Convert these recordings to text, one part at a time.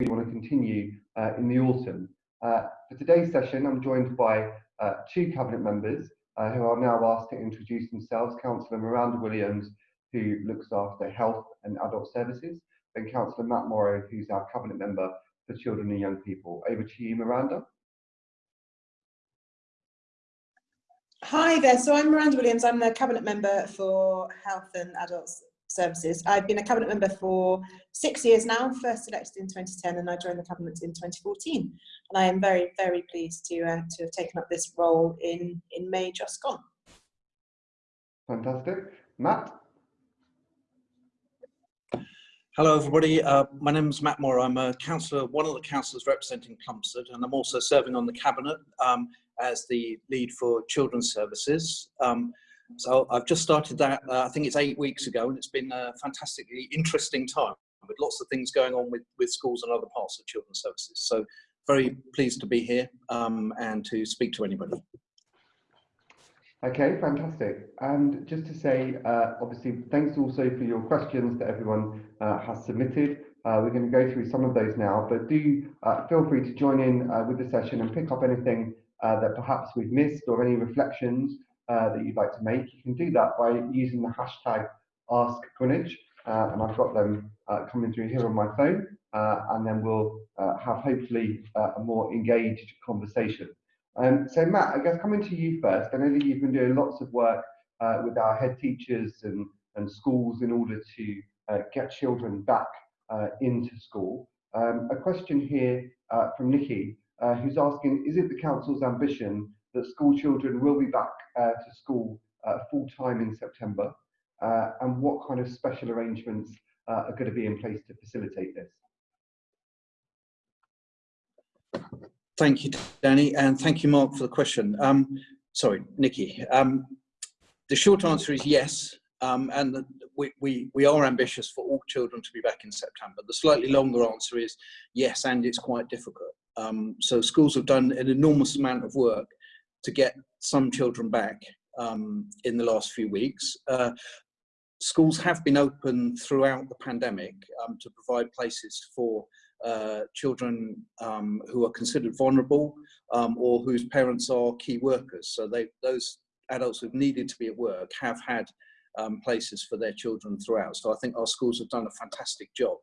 we want to continue uh, in the autumn. Uh, for today's session, I'm joined by uh, two Cabinet members uh, who are now asked to introduce themselves. Councillor Miranda Williams, who looks after health and adult services, and Councillor Matt Morrow, who's our Cabinet member for children and young people. Over to you, Miranda. Hi there, so I'm Miranda Williams, I'm the Cabinet Member for Health and Adult Services. I've been a Cabinet Member for six years now, first elected in 2010 and I joined the Cabinet in 2014. And I am very, very pleased to, uh, to have taken up this role in, in May just gone. Fantastic. Matt? Hello, everybody. Uh, my name is Matt Morrow. I'm a councillor, one of the councillors representing Plumstead, and I'm also serving on the cabinet um, as the lead for children's services. Um, so I've just started that. Uh, I think it's eight weeks ago, and it's been a fantastically interesting time with lots of things going on with, with schools and other parts of children's services. So very pleased to be here um, and to speak to anybody. Okay, fantastic. And just to say, uh, obviously, thanks also for your questions that everyone uh, has submitted. Uh, we're going to go through some of those now, but do uh, feel free to join in uh, with the session and pick up anything uh, that perhaps we've missed or any reflections that you'd like to make. You can do that by using the hashtag Ask Greenwich, and I've got them coming through here on my phone, and then we'll have hopefully a more engaged conversation. Um, so Matt, I guess coming to you first, I know that you've been doing lots of work uh, with our head teachers and, and schools in order to uh, get children back uh, into school. Um, a question here uh, from Nikki, uh, who's asking, is it the council's ambition that school children will be back uh, to school full time in September? and what kind of special arrangements are going to be in place to facilitate this? Thank you, Danny, and thank you, Mark, for the question. Um, sorry, Nikki. Um, the short answer is yes, um, and the, we, we, we are ambitious for all children to be back in September. The slightly longer answer is yes, and it's quite difficult. Um, so schools have done an enormous amount of work to get some children back um, in the last few weeks. Uh, schools have been open throughout the pandemic um, to provide places for uh, children um, who are considered vulnerable um, or whose parents are key workers. So they, those adults who've needed to be at work have had um, places for their children throughout. So I think our schools have done a fantastic job.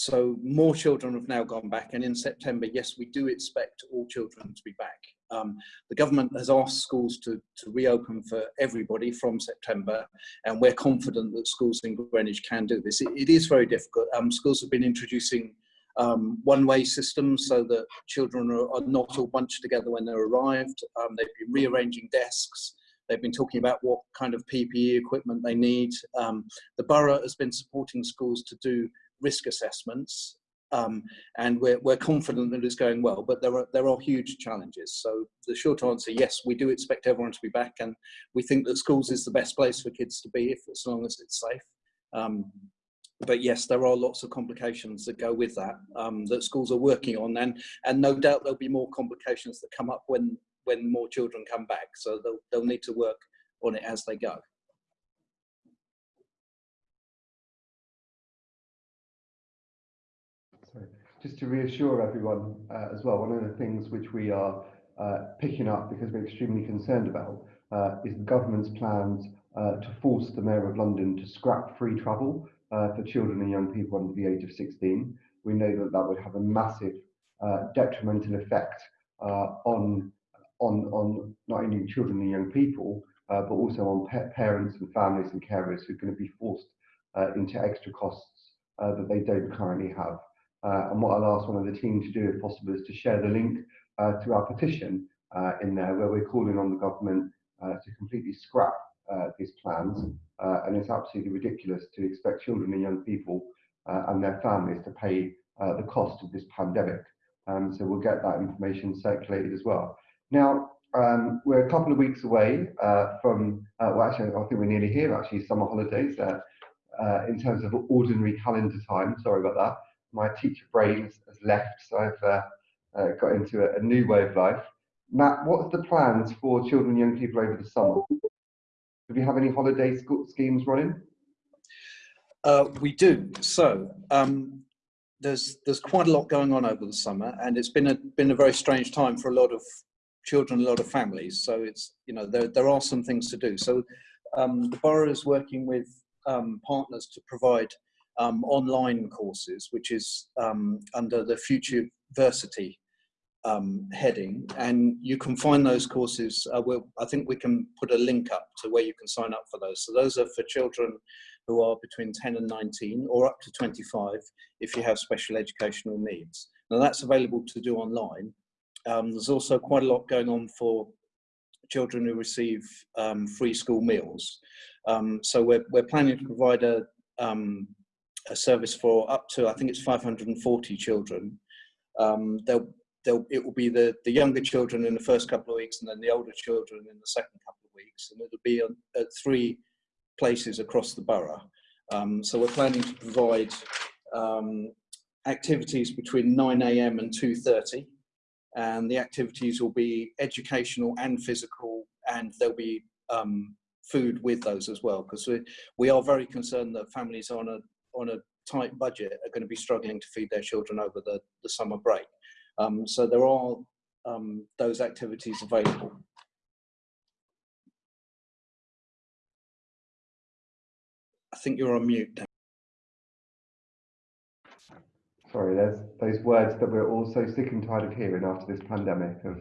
So more children have now gone back and in September, yes, we do expect all children to be back. Um, the government has asked schools to, to reopen for everybody from September, and we're confident that schools in Greenwich can do this. it, it is very difficult. Um, schools have been introducing um, one-way systems so that children are, are, not all bunched together when they're arrived. Um, they've been rearranging desks. They've been talking about what kind of PPE equipment they need. Um, the borough has been supporting schools to do risk assessments um, and we're, we're confident that it's going well, but there are, there are huge challenges. So the short answer, yes, we do expect everyone to be back and we think that schools is the best place for kids to be if as long as it's safe. Um, but yes, there are lots of complications that go with that um, that schools are working on, and and no doubt there'll be more complications that come up when when more children come back. So they'll they'll need to work on it as they go. Just to reassure everyone uh, as well, one of the things which we are uh, picking up because we're extremely concerned about uh, is the government's plans uh, to force the Mayor of London to scrap free travel uh, for children and young people under the age of 16. We know that that would have a massive uh, detrimental effect on, on, on not only children and young people, but also on pa parents and families and carers who are going to be forced into extra costs that they don't currently have. Uh, and what I'll ask one of the team to do, if possible, is to share the link uh, to our petition uh, in there, where we're calling on the government uh, to completely scrap uh, these plans. Uh, and it's absolutely ridiculous to expect children and young people and their families to pay the cost of this pandemic. Um, so we'll get that information circulated as well. Now, um, we're a couple of weeks away from, well, actually, I think we're nearly here, actually, summer holidays in terms of ordinary calendar time. Sorry about that my teacher brain has, left, so I've uh, uh, got into a, a, new way of life. Matt, what's the plans for children and young people over the summer? Do we have any holiday schemes running? Uh, we do. So um, there's there's quite a lot going on over the summer, and it's been a been a very strange time for a lot of children, a lot of families. So it's you know there there are some things to do. So um, the borough is working with um, partners to provide um, online courses, which is um, under the Future Versity um, heading, and you can find those courses. Uh, we'll, I think we can put a link up to where you can sign up for those. So those are for children who are between 10 and 19 or up to 25 if you have special educational needs. Now that's available to do online. Um, there's also quite a lot going on for children who receive um, free school meals. Um, so we're, we're planning to provide a, um, a service for up to, I think it's 540 children. Um, they'll, they'll, it will be the, the younger children in the first couple of weeks and then the older children in the second couple of weeks. And it'll be on, at three places across the borough. Um, so we're planning to provide um, activities between 9am and 2.30 and the activities will be educational and physical and there'll be um, food with those as well because we, we are very concerned that families on a on a tight budget are going to be struggling to feed their children over the, the summer break um, so there are um, those activities available I think you're on mute Dan. Sorry, there's those words that we're all so sick and tired of hearing after this pandemic of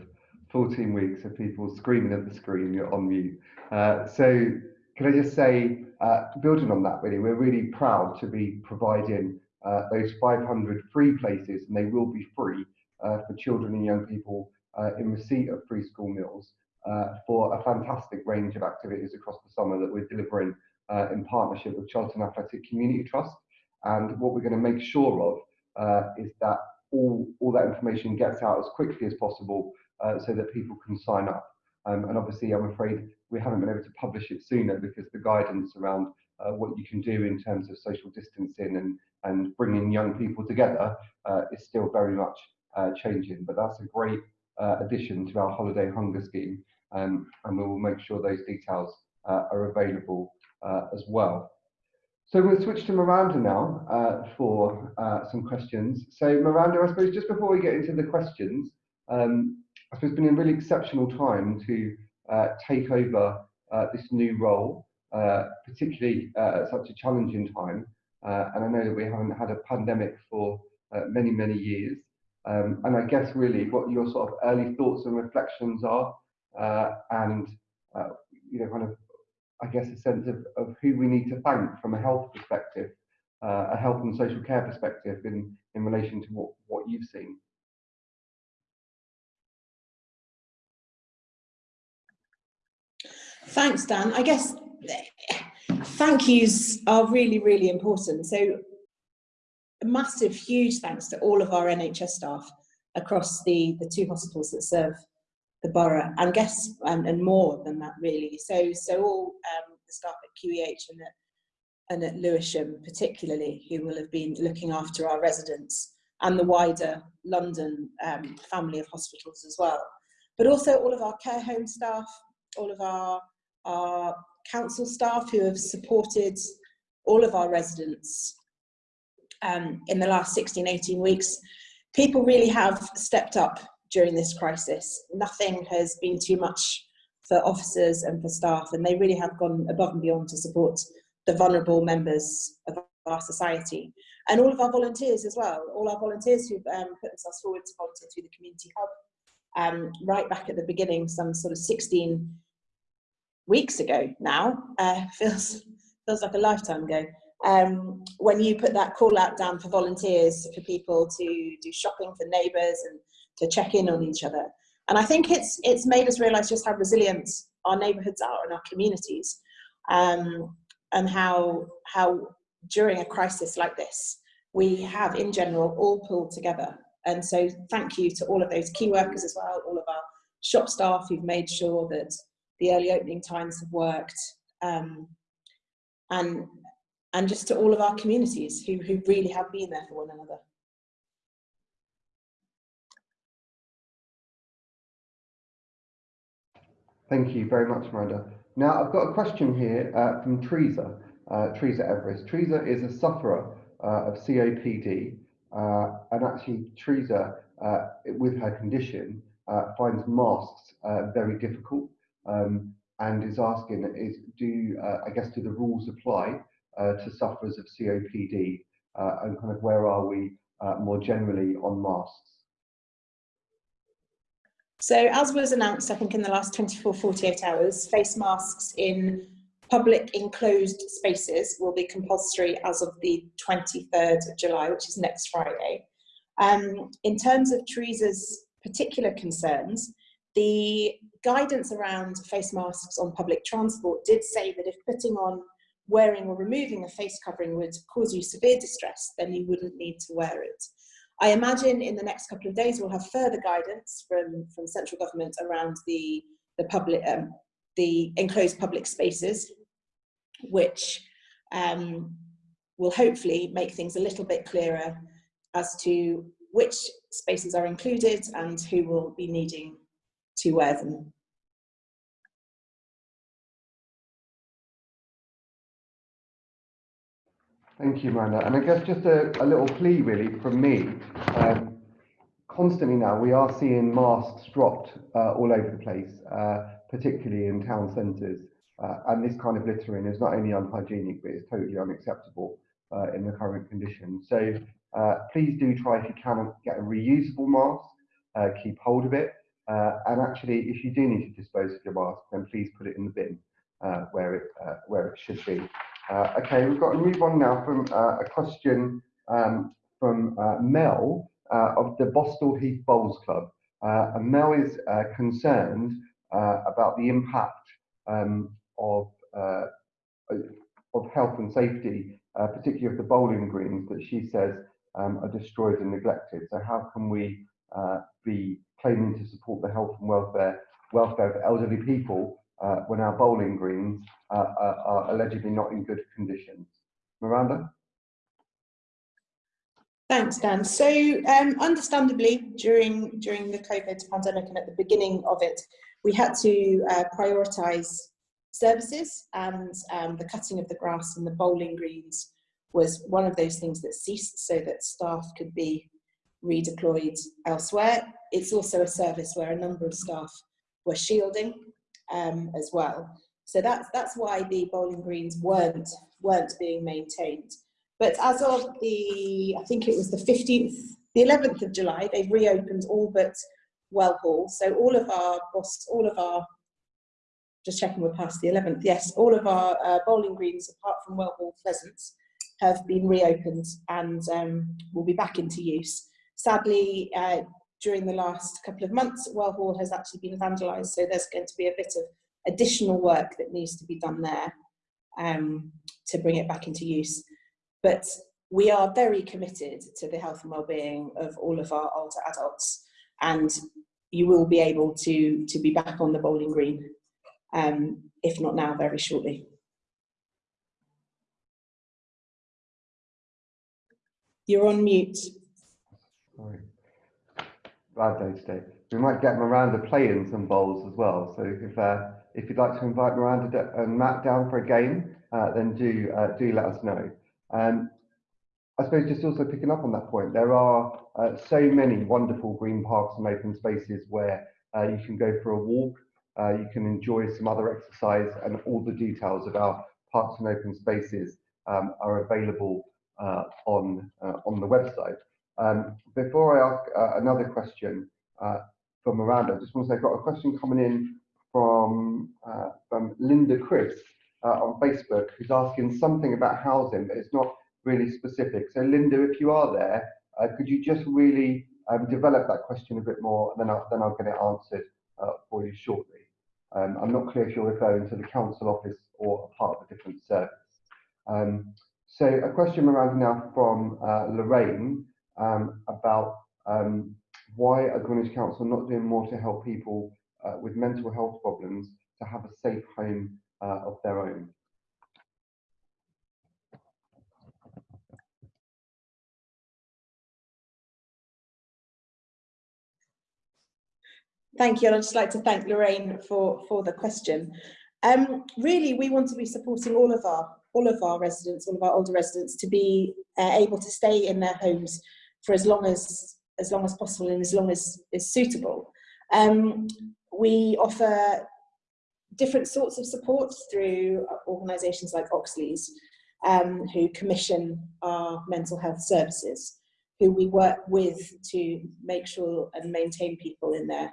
14 weeks of people screaming at the screen, you're on mute. Uh, so can I just say, uh, building on that really, we're really proud to be providing uh, those 500 free places, and they will be free uh, for children and young people uh, in receipt of free school meals uh, for a fantastic range of activities across the summer that we're delivering in partnership with Charlton Athletic Community Trust. And what we're going to make sure of is that all, all that information gets out as quickly as possible so that people can sign up. Um, and obviously, I'm afraid we haven't been able to publish it sooner because the guidance around uh, what you can do in terms of social distancing and, and bringing young people together uh, is still very much uh, changing. But that's a great uh, addition to our holiday hunger scheme. Um, and we will make sure those details are available as well. So we'll switch to Miranda now uh, for uh, some questions. So Miranda, I suppose just before we get into the questions, um, I suppose it's been a really exceptional time to uh, take over uh, this new role, uh, particularly uh, at such a challenging time. and I know that we haven't had a pandemic for many, many years. Um, and I guess really what your sort of early thoughts and reflections are, and you know, kind of I guess, a sense of, of who we need to thank from a health perspective, uh, a health and social care perspective in, in relation to what, what you've seen. Thanks, Dan. I guess thank yous are really, really important. So a massive, huge thanks to all of our NHS staff across the, the two hospitals that serve the borough and guess and, and more than that really. So so all um, the staff at QEH and at, and at Lewisham particularly who will have been looking after our residents and the wider London um, family of hospitals as well. But also all of our care home staff, all of our, our council staff who have supported all of our residents um, in the last 16, 18 weeks. People really have stepped up during this crisis. Nothing has been too much for officers and for staff, and they really have gone above and beyond to support the vulnerable members of our society. And all of our volunteers as well, all our volunteers who've um, put themselves forward to volunteer through the Community Hub, um, right back at the beginning, some sort of 16 weeks ago now, uh, feels, feels like a lifetime ago. Um, when you put that call out down for volunteers, for people to do shopping for neighbours and to check in on each other. And I think it's, it's made us realize just how resilient our neighborhoods are and our communities um, and how, how during a crisis like this, we have in general all pulled together. And so thank you to all of those key workers as well, all of our shop staff who've made sure that the early opening times have worked. Um, and, and just to all of our communities who, who really have been there for one another. Thank you very much, Miranda. Now, I've got a question here uh, from Teresa, uh, Teresa Everest. Teresa is a sufferer uh, of COPD, uh, and actually Teresa, uh, with her condition, uh, finds masks very difficult um, and is asking, is do uh, I guess do the rules apply uh, to sufferers of COPD and kind of where are we more generally on masks? So as was announced, I think in the last 24, 48 hours, face masks in public enclosed spaces will be compulsory as of the 23rd of July, which is next Friday. Um, in terms of Teresa's particular concerns, the guidance around face masks on public transport did say that if putting on, wearing or removing a face covering would cause you severe distress, then you wouldn't need to wear it. I imagine in the next couple of days we'll have further guidance from, from central government around the, the public, um, the enclosed public spaces, which um, will hopefully make things a little bit clearer as to which spaces are included and who will be needing Thank you, Miranda. And I guess just a, a little plea really from me. Um, constantly now we are seeing masks dropped uh, all over the place, uh, particularly in town centres. Uh, and this kind of littering is not only unhygienic, but it's totally unacceptable uh, in the current conditions. So uh, please do try if you can get a reusable mask, uh, keep hold of it. And actually, if you do need to dispose of your mask, then please put it in the bin where, it, where it should be. Uh, okay, we've got to move on now from uh, a question um, from uh, Mel uh, of the Bostall Heath Bowls Club. Uh, and Mel is uh, concerned about the impact um, of, of health and safety, particularly of the bowling greens that she says um, are destroyed and neglected. So how can we be claiming to support the health and welfare welfare of elderly people uh, when our bowling greens uh, are, are allegedly not in good conditions. Miranda? Thanks, Dan. So, um, understandably, during during the COVID pandemic and at the beginning of it, we had to uh, prioritise services, and um, the cutting of the grass and the bowling greens was one of those things that ceased, so that staff could be redeployed elsewhere. It's also a service where a number of staff were shielding um, as well. So that's that's why the bowling greens weren't weren't being maintained. But as of the, I think it was the 15th, the 11th of July, they've reopened all but Well Hall. So all of our all of our, just checking we're past the 11th. Yes, all of our uh, bowling greens, apart from Well Hall Pleasaunce, have been reopened and um, will be back into use. Sadly, uh, during the last couple of months, Well Hall has actually been vandalised, so there's going to be a bit of additional work that needs to be done there um, to bring it back into use. But we are very committed to the health and well-being of all of our older adults, and you will be able to, to be back on the bowling green, um, if not now, very shortly. You're on mute. Sorry bad day today. We might get Miranda playing some bowls as well. So if uh, if you'd like to invite Miranda and Matt down for a game, uh, then do uh, do let us know. Um, I suppose just also picking up on that point, there are uh, so many wonderful green parks and open spaces where uh, you can go for a walk, uh, you can enjoy some other exercise, and all the details about parks and open spaces um, are available on on the website. Um, before I ask uh, another question uh, for Miranda, I just want to say I've got a question coming in from, uh, from Linda Chris uh, on Facebook, who's asking something about housing, but it's not really specific. So Linda, if you are there, uh, could you just really um, develop that question a bit more, and then I'll, then I'll get it answered uh, for you shortly. Um, I'm not clear if you're referring to the council office or a part of a different service. Um, so a question around now from Lorraine, um, about um, why are Greenwich Council not doing more to help people uh, with mental health problems to have a safe home uh, of their own. Thank you. I'd just like to thank Lorraine for, for the question. Um, really, we want to be supporting all of our all of our residents, all of our older residents, to be uh, able to stay in their homes for as long as as long as possible and as long as is suitable. Um, we offer different sorts of support through organisations like Oxleas, um, who commission our mental health services, who we work with to make sure and maintain people in their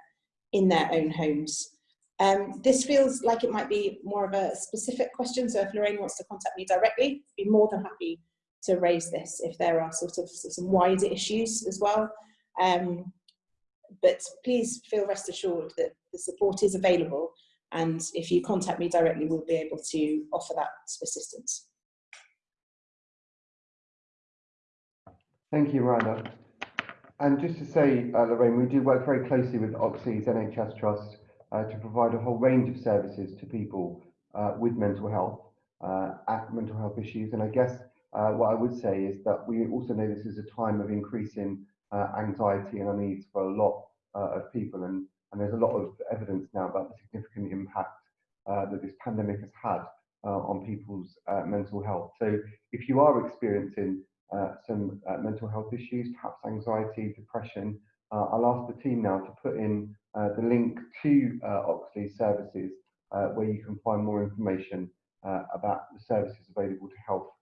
in their own homes. Um, this feels like it might be more of a specific question, so if Lorraine wants to contact me directly, I'd be more than happy to raise this if there are sort of some wider issues as well. Um, but please feel rest assured that the support is available and if you contact me directly, we'll be able to offer that assistance. Thank you, Rana. And just to say, uh, Lorraine, we do work very closely with Oxleas NHS Trust uh, to provide a whole range of services to people uh, with mental health, uh, mental health issues. And I guess uh, what I would say is that we also know this is a time of increasing uh, anxiety and unease for a lot uh, of people. And, and there's a lot of evidence now about the significant impact uh, that this pandemic has had uh, on people's mental health. So if you are experiencing some mental health issues, perhaps anxiety, depression, I'll ask the team now to put in the link to Oxleas services where you can find more information about the services available to help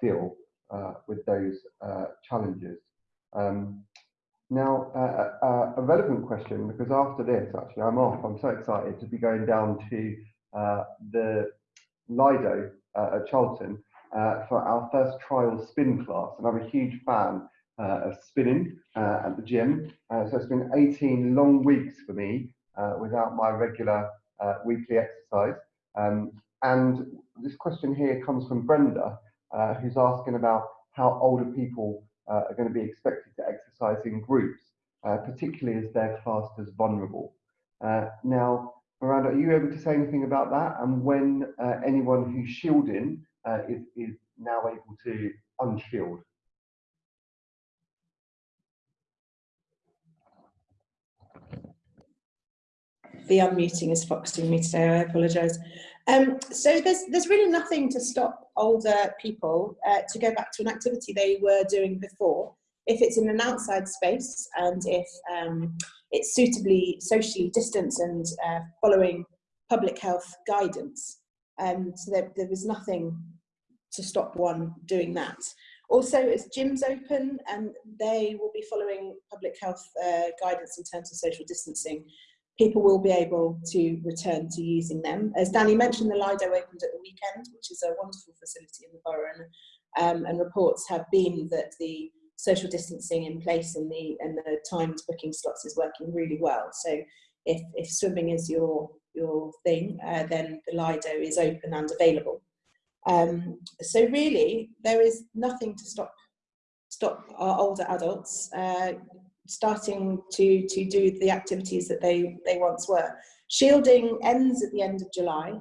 deal with those challenges. Um, now, uh, uh, a relevant question, because after this, actually, I'm off. I'm so excited to be going down to uh, the Lido uh, at Charlton uh, for our first trial spin class. And I'm a huge fan uh, of spinning at the gym. so it's been 18 long weeks for me without my regular weekly exercise. Um, and this question here comes from Brenda, who's asking about how older people uh, are going to be expected to exercise in groups, uh, particularly as they're classed as vulnerable. Uh, now, Miranda, are you able to say anything about that? And when uh, anyone who's shielding uh, is, is now able to unshield? The unmuting is foxing me today, I apologise. Um, so there's, there's really nothing to stop older people uh, to go back to an activity they were doing before if it's in an outside space and if um, it's suitably socially distanced and uh, following public health guidance. Um, so there, there was nothing to stop one doing that. Also, as gyms open, and they will be following public health uh, guidance in terms of social distancing people will be able to return to using them. As Danny mentioned, the Lido opened at the weekend, which is a wonderful facility in the borough, and, um, and reports have been that the social distancing in place and the and the timed booking slots is working really well. So if, if swimming is your your thing, uh, then the Lido is open and available. Um, so really, there is nothing to stop stop our older adults uh, starting to, to do the activities that they, they once were. Shielding ends at the end of July.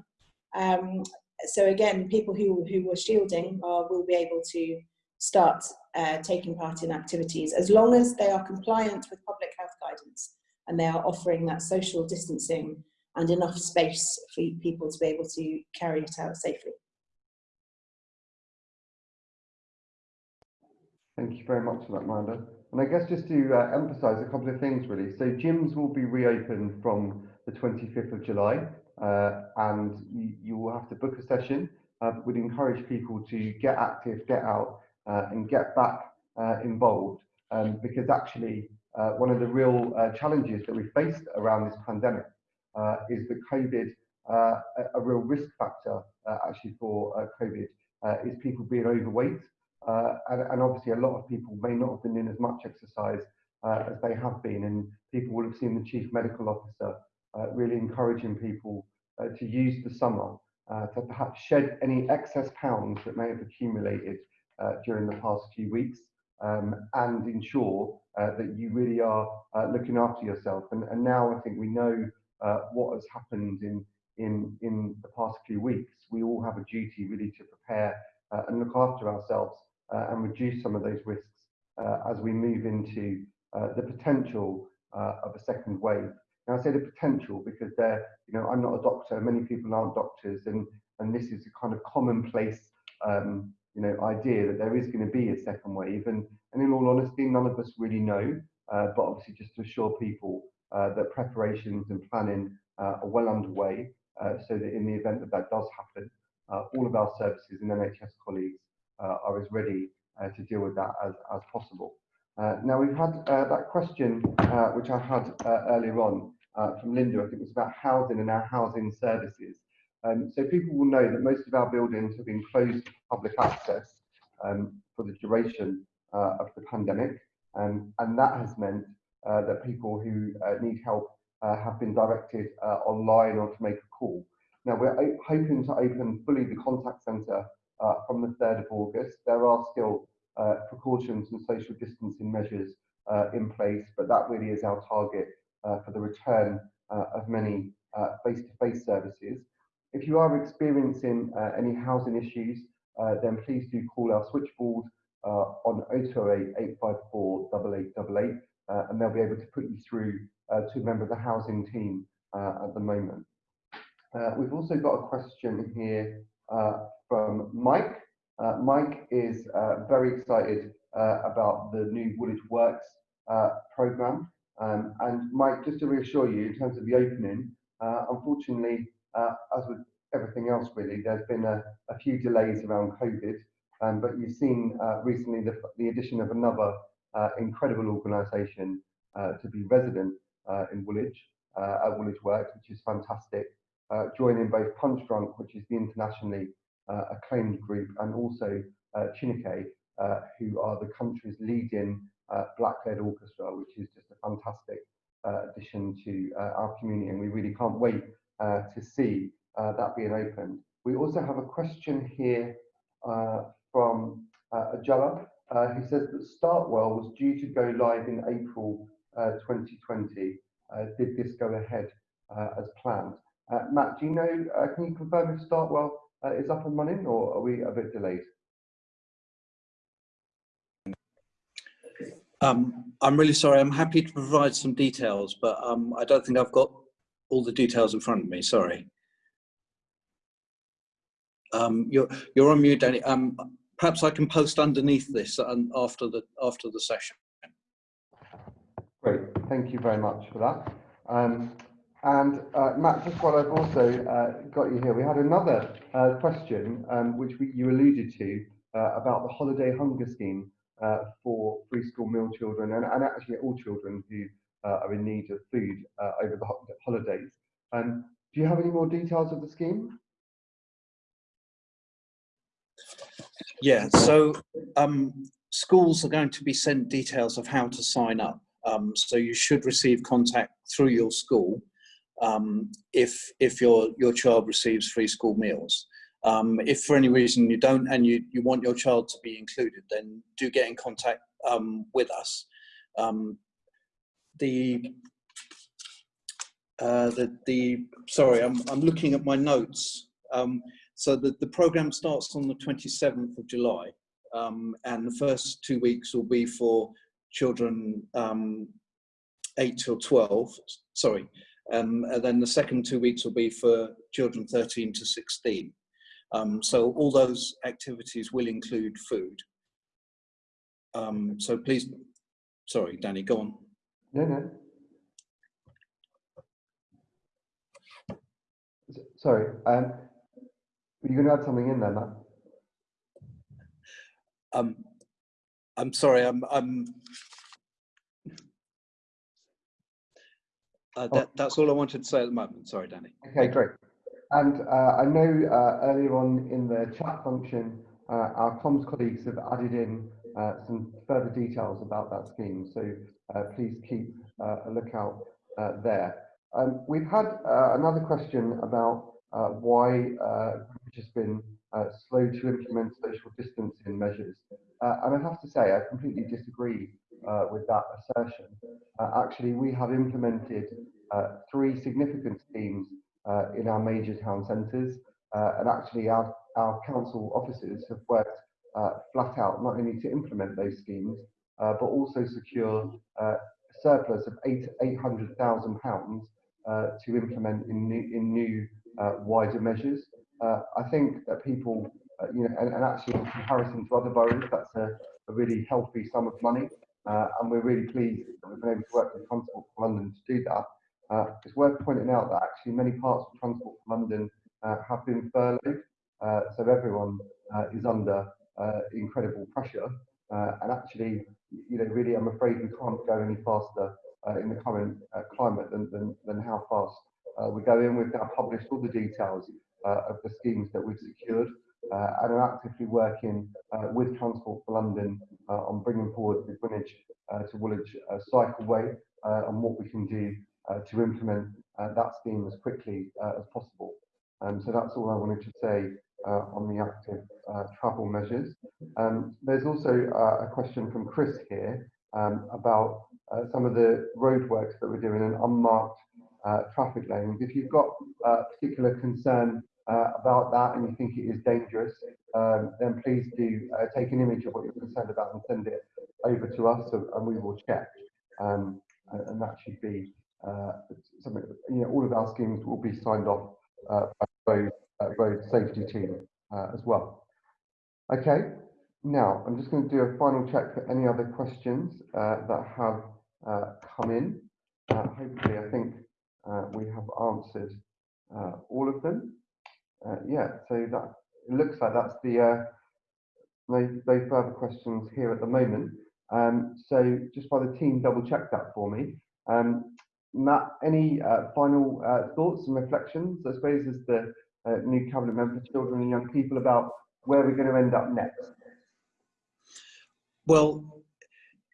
Um, so again, people who, who were shielding will be able to start uh, taking part in activities as long as they are compliant with public health guidance and they are offering that social distancing and enough space for people to be able to carry it out safely. Thank you very much for that, Miranda. And I guess just to uh, emphasize a couple of things really. So gyms will be reopened from the 25th of July uh, and you, you, will have to book a session. Uh, we'd encourage people to get active, get out uh, and get back uh, involved um, because actually uh, one of the real challenges that we faced around this pandemic is that COVID, a, a, real risk factor actually for COVID is people being overweight uh, and, and, obviously, a lot of people may not have been in as much exercise uh, as they have been, and people will have seen the chief medical officer uh, really encouraging people uh, to use the summer uh, to perhaps shed any excess pounds that may have accumulated uh, during the past few weeks, um, and ensure that you really are looking after yourself. And, and, now I think we know what has happened in in in the past few weeks. We all have a duty really to prepare and look after ourselves uh, and reduce some of those risks uh, as we move into uh, the potential of a second wave. Now I say the potential because there, you know, I'm not a doctor. Many people aren't doctors, and and this is a kind of commonplace, um, you know, idea that there is going to be a second wave, and And in all honesty, none of us really know, uh, but obviously just to assure people uh, that preparations and planning uh, are well underway uh, so that in the event that that does happen, uh, all of our services and NHS colleagues uh, are as ready uh, to deal with that as, as possible. Uh, now we've had uh, that question uh, which I had uh, earlier on uh, from Linda, I think it was about housing and our housing services. Um, so people will know that most of our buildings have been closed to public access um, for the duration uh, of the pandemic. Um, and that has meant uh, that people who uh, need help uh, have been directed uh, online or to make a call. Now we're hoping to open fully the contact centre uh, from the 3rd of August. There are still uh, precautions and social distancing measures uh, in place, but that really is our target uh, for the return uh, of many face-to-face services. If you are experiencing any housing issues, then please do call our switchboard on 0208 854 8888 uh, and they'll be able to put you through to a member of the housing team at the moment. Uh, we've also got a question here uh, from Mike. Uh, Mike is uh, very excited uh, about the new Woolwich Works uh, programme. Um, and Mike, just to reassure you, in terms of the opening, uh, unfortunately, as with everything else really, there's been a, a few delays around COVID. Um, but you've seen recently the, the addition of another incredible organisation to be resident in Woolwich, at Woolwich Works, which is fantastic. Uh, joining both Punchdrunk, which is the internationally uh, acclaimed group, and also uh, Chineke, uh, who are the country's leading uh, black-led orchestra, which is just a fantastic uh, addition to uh, our community, and we really can't wait to see that being opened. We also have a question here from uh, Ajala, who says that Startwell was due to go live in April uh, 2020. Uh, did this go ahead as planned? Matt, do you know, can you confirm if Startwell is up and running or are we a bit delayed? Um, I'm really sorry. I'm happy to provide some details, but um, I don't think I've got all the details in front of me. Sorry. Um, you're you're on mute, Danny. Um, perhaps I can post underneath this and after the after the session. Great, thank you very much for that. And uh, Matt, just while I've also uh, got you here, we had another uh, question um, which we, you alluded to uh, about the holiday hunger scheme uh, for free school meal children and, and actually all children who uh, are in need of food over the ho- holidays. Um, do you have any more details of the scheme? Yeah. So um, schools are going to be sent details of how to sign up. Um, so you should receive contact through your school um, if if your your child receives free school meals. Um, if for any reason you don't and you, you want your child to be included, then do get in contact um, with us. Um, the uh, the the sorry, I'm I'm looking at my notes. Um, so the, the program starts on the 27th of July, um, and the first two weeks will be for children 8 till 12. Sorry, um, and then the second two weeks will be for children 13 to 16. Um, so all those activities will include food. Um, so please, sorry, Danny, go on. No, no. Sorry, um, were you going to add something in there, Matt? Um, I'm sorry, I'm, I'm uh, that, that's all I wanted to say at the moment. Sorry, Danny. Okay, great. And uh, I know uh, earlier on in the chat function, uh, our comms colleagues have added in uh, some further details about that scheme. So uh, please keep uh, a lookout uh, there. Um, we've had uh, another question about uh, why uh, has been uh, slow to implement social distancing measures. Uh, and I have to say, I completely disagree uh, with that assertion. Uh, actually, we have implemented uh, three significant schemes uh, in our major town centres. Uh, and actually, our, our council officers have worked flat out not only to implement those schemes, but also secure a surplus of eight, £800,000 uh, to implement in new, in new wider measures. I think that people, uh, you know, and, and actually in comparison to other boroughs, that's a, a really healthy sum of money. Uh, and we're really pleased that we've been able to work with Transport for London to do that. Uh, it's worth pointing out that actually many parts of Transport for London uh, have been furloughed, uh, so everyone uh, is under uh, incredible pressure. and actually, you know, really, I'm afraid we can't go any faster in the current climate than, than, than how fast we go in. We've now published all the details of the schemes that we've secured uh, and are actively working uh, with Transport for London uh, on bringing forward the Greenwich to Woolwich cycleway and what we can do to implement that scheme as quickly as possible. Um, so that's all I wanted to say uh, on the active uh, travel measures. Um, there's also uh, a question from Chris here um, about some of the roadworks that we're doing in unmarked traffic lanes. If you've got a particular concern uh, about that and you think it is dangerous, um, then please do uh, take an image of what you're concerned about and send it over to us and, and we will check. Um, and, that should be uh, something, you know, all of our schemes will be signed off uh, by road, uh, road safety team uh, as well. Okay, now I'm just going to do a final check for any other questions that have come in. hopefully, I think we have answered all of them. Uh, yeah, so that it looks like that's the uh, no, no further questions here at the moment. Um, so just by the team double check that for me. Um, Matt, any uh, final uh, thoughts and reflections, I suppose, as the uh, new cabinet member for children and young people about where we're going to end up next? Well,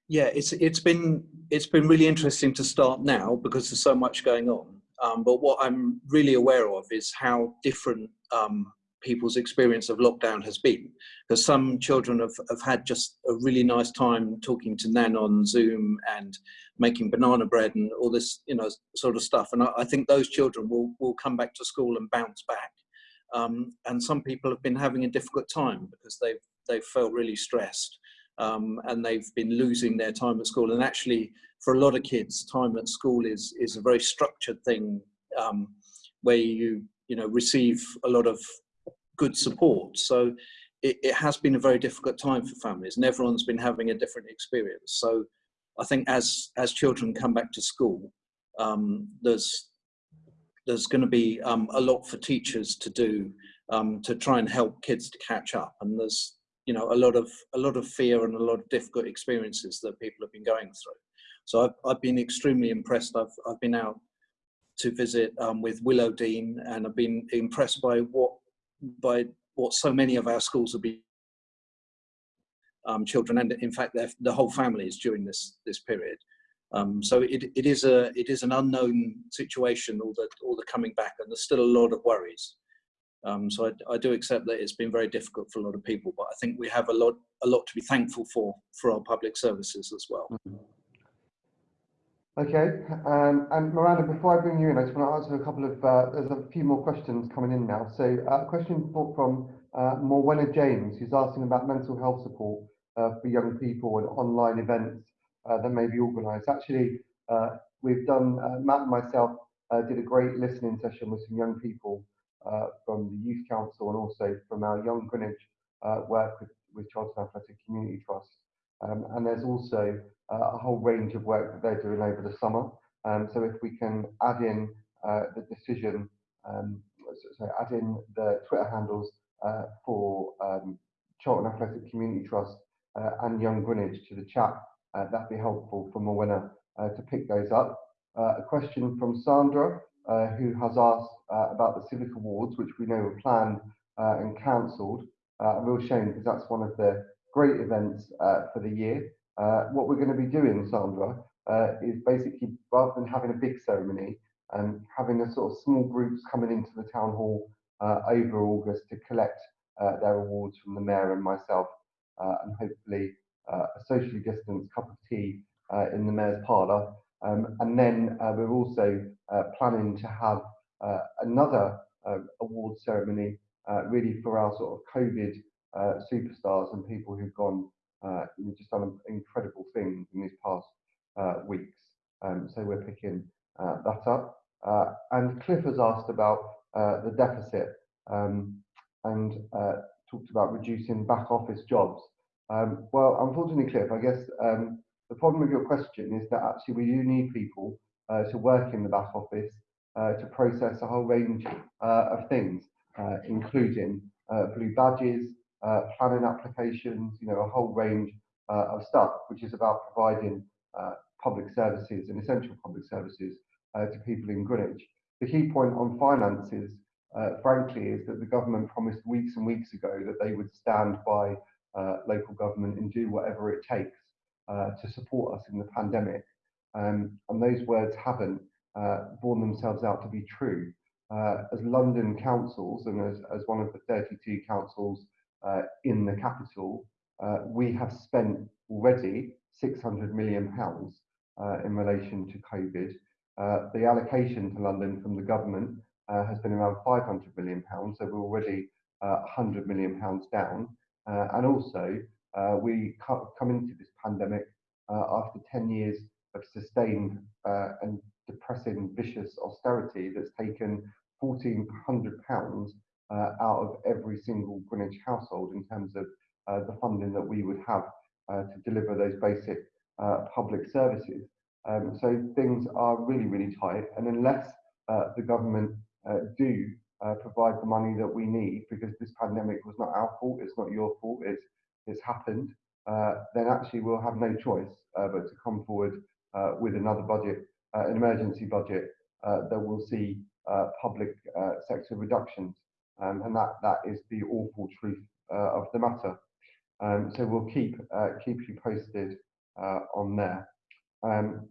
yeah, it's it's been it's been really interesting to start now because there's so much going on. Um, but what I'm really aware of is how different um, people's experience of lockdown has been. Because some children have, have had just a really nice time talking to Nan on Zoom and making banana bread and all this, you know, sort of stuff. And I, I think those children will, will come back to school and bounce back. Um, and some people have been having a difficult time because they've, they've felt really stressed. Um, and they've been losing their time at school. And actually, for a lot of kids, time at school is is a very structured thing um, where you you know receive a lot of good support. So it, it, has been a very difficult time for families, and everyone's been having a different experience. So I think as as children come back to school, um, there's there's going to be um, a lot for teachers to do um, to try and help kids to catch up, and there's you know a lot of a lot of fear and a lot of difficult experiences that people have been going through. So I've, I've been extremely impressed. I've, I've been out to visit um, with Willow Dene and I've been impressed by what, by what so many of our schools have been um, children and in fact the whole families during this this period. Um, so it, it is a it is an unknown situation all the all the coming back and there's still a lot of worries. Um, so I, I, do accept that it's been very difficult for a lot of people, but I think we have a lot a lot to be thankful for for our public services as well. Mm -hmm. Okay, um, and Miranda, before I bring you in, I just want to answer a couple of, uh, there's a few more questions coming in now. So uh, a question from uh, Morwenna James, who's asking about mental health support uh, for young people and online events uh, that may be organised. Actually, uh, we've done, Matt and myself did a great listening session with some young people from the Youth Council and also from our Young Greenwich work with, with Charlton Athletic Community Trust. Um, and there's also uh, a whole range of work that they're doing over the summer. Um, so if we can add in uh, the decision, um, so add in the Twitter handles uh, for um, Charlton Athletic Community Trust uh, and Young Greenwich to the chat, uh, that'd be helpful for Morwenna uh, to pick those up. a question from Sandra, who has asked about the Civic Awards, which we know were planned and cancelled. a real shame because that's one of the great events for the year. Uh, what we're going to be doing, Sandra, uh, is basically rather than having a big ceremony and um, having a sort of small groups coming into the town hall uh, over August to collect uh, their awards from the mayor and myself, uh, and hopefully uh, a socially distanced cup of tea in the mayor's parlour. Um, and then we're also planning to have another award ceremony really for our sort of COVID superstars and people who've gone uh, just done incredible things in these past uh, weeks. Um, so we're picking uh, that up. Uh, and Cliff has asked about uh, the deficit um, and uh, talked about reducing back office jobs. Um, well, unfortunately, Cliff, I guess um, the problem with your question is that actually we do need people uh, to work in the back office uh, to process a whole range uh, of things, uh, including uh, blue badges, uh, planning applications, you know, a whole range of stuff, which is about providing public services and essential public services to people in Greenwich. The key point on finances, frankly, is that the government promised weeks and weeks ago that they would stand by local government and do whatever it takes to support us in the pandemic. Um, and those words haven't uh, borne themselves out to be true. Uh, as London councils and as, as one of the 32 councils uh, in the capital, uh, we have spent already 600 million pounds uh, in relation to COVID. Uh, the allocation to London from the government has been around 500 million pounds, so we're already 100 million pounds down. and also, we come into this pandemic after 10 years of sustained and depressing, vicious austerity that's taken £1,400 uh, out of every single Greenwich household in terms of uh, the funding that we would have uh, to deliver those basic uh, public services. Um, so things are really, really tight. And unless uh, the government uh, do provide the money that we need, because this pandemic was not our fault, it's not your fault, it's, it's happened, then actually we'll have no choice but to come forward with another budget uh, an emergency budget uh, that will see uh, public sector reductions. Um, and that, that is the awful truth of the matter. Um, so we'll keep, keep you posted on there. Um,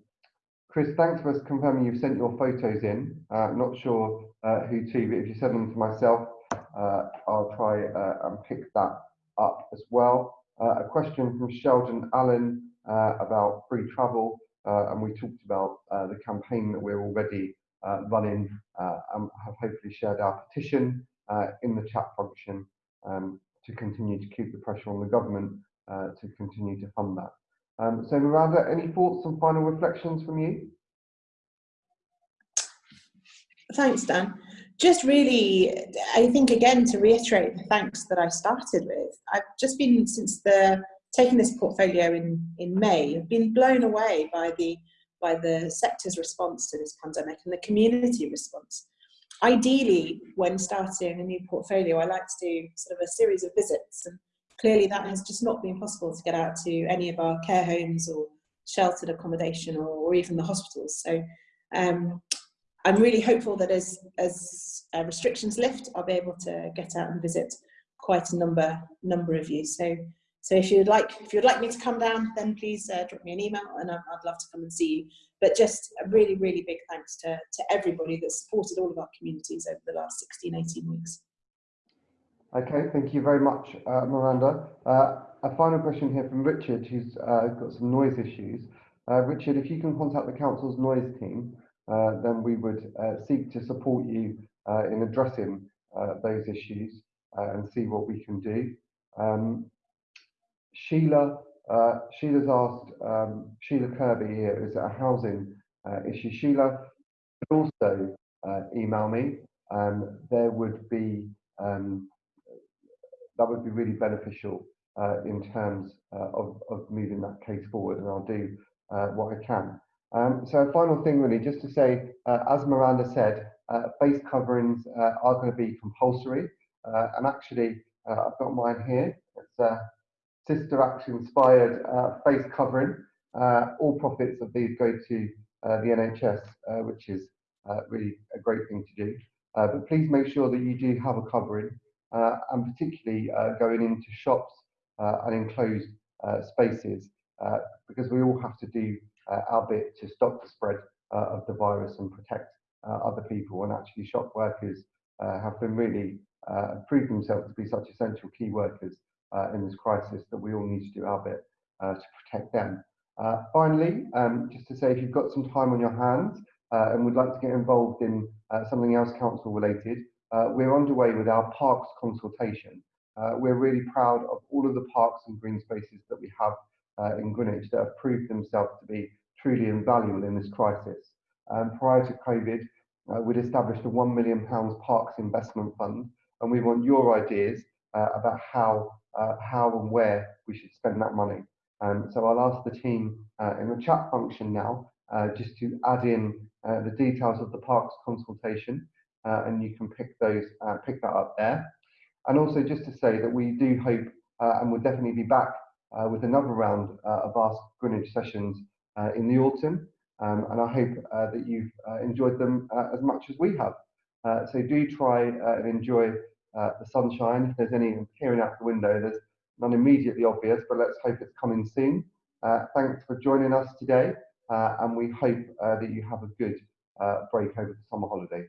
Chris, thanks for confirming you've sent your photos in. Uh, not sure uh, who to, but if you send them to myself, uh, I'll try and pick that up as well. a question from Sheldon Allen about free travel. Uh, and we talked about uh, the campaign that we're already uh, running and have hopefully shared our petition in the chat function um, to continue to keep the pressure on the government to continue to fund that. Um, so Miranda, any thoughts and final reflections from you? Thanks, Dan. Just really, I think again to reiterate the thanks that I started with. I've just been since the taken this portfolio in, in May, I've been blown away by the, by the sector's response to this pandemic and the community response. Ideally, when starting a new portfolio, I like to do sort of a series of visits and clearly that has just not been possible to get out to any of our care homes or sheltered accommodation or, or even the hospitals. So um, I'm really hopeful that as, as uh, restrictions lift, I'll be able to get out and visit quite a number, number of you. So so if you'd like, if you'd like me to come down, then please uh, drop me an email and I'd, I'd, love to come and see you. But just a really, really big thanks to, to everybody that supported all of our communities over the last 16, 18 weeks. Okay, thank you very much, uh, Miranda. Uh, a final question here from Richard, who's uh, got some noise issues. Uh, Richard, if you can contact the council's noise team, then we would seek to support you in addressing those issues and see what we can do. Um, Sheila, uh, Sheila's asked, um, Sheila Kirby here, is a housing uh, issue? Sheila also uh, email me. Um, there would be, um, that would be really beneficial uh, in terms uh, of, of moving that case forward and I'll do uh, what I can. Um, so a final thing really, just to say, as Miranda said, face coverings are going to be compulsory and actually I've got mine here. It's a Sister Act inspired uh, face covering. Uh, all profits of these go to uh, the NHS, uh, which is uh, really a great thing to do. Uh, but please make sure that you do have a covering, and particularly going into shops and enclosed spaces, because we all have to do our bit to stop the spread of the virus and protect other people. And actually, shop workers have been really proved themselves to be such essential key workers uh, in this crisis that we all need to do our bit uh, to protect them. Uh, finally, um, just to say if you've got some time on your hands uh, and would like to get involved in uh, something else council related, uh, we're underway with our parks consultation. we're really proud of all of the parks and green spaces that we have in Greenwich that have proved themselves to be truly invaluable in this crisis. Um, prior to COVID, we'd established a £1 million parks investment fund and we want your ideas uh, about how uh, how and where we should spend that money. Um, so I'll ask the team uh, in the chat function now uh, just to add in uh, the details of the parks consultation uh, and you can pick those, uh, pick that up there. And also just to say that we do hope uh, and we'll definitely be back uh, with another round uh, of Ask Greenwich sessions uh, in the autumn. Um, and I hope uh, that you've uh, enjoyed them uh, as much as we have. Uh, so do try uh, and enjoy uh, the sunshine. If there's any peering out the window, there's none immediately obvious, but let's hope it's coming soon. Uh, thanks for joining us today, uh, and we hope uh, that you have a good uh, break over the summer holidays.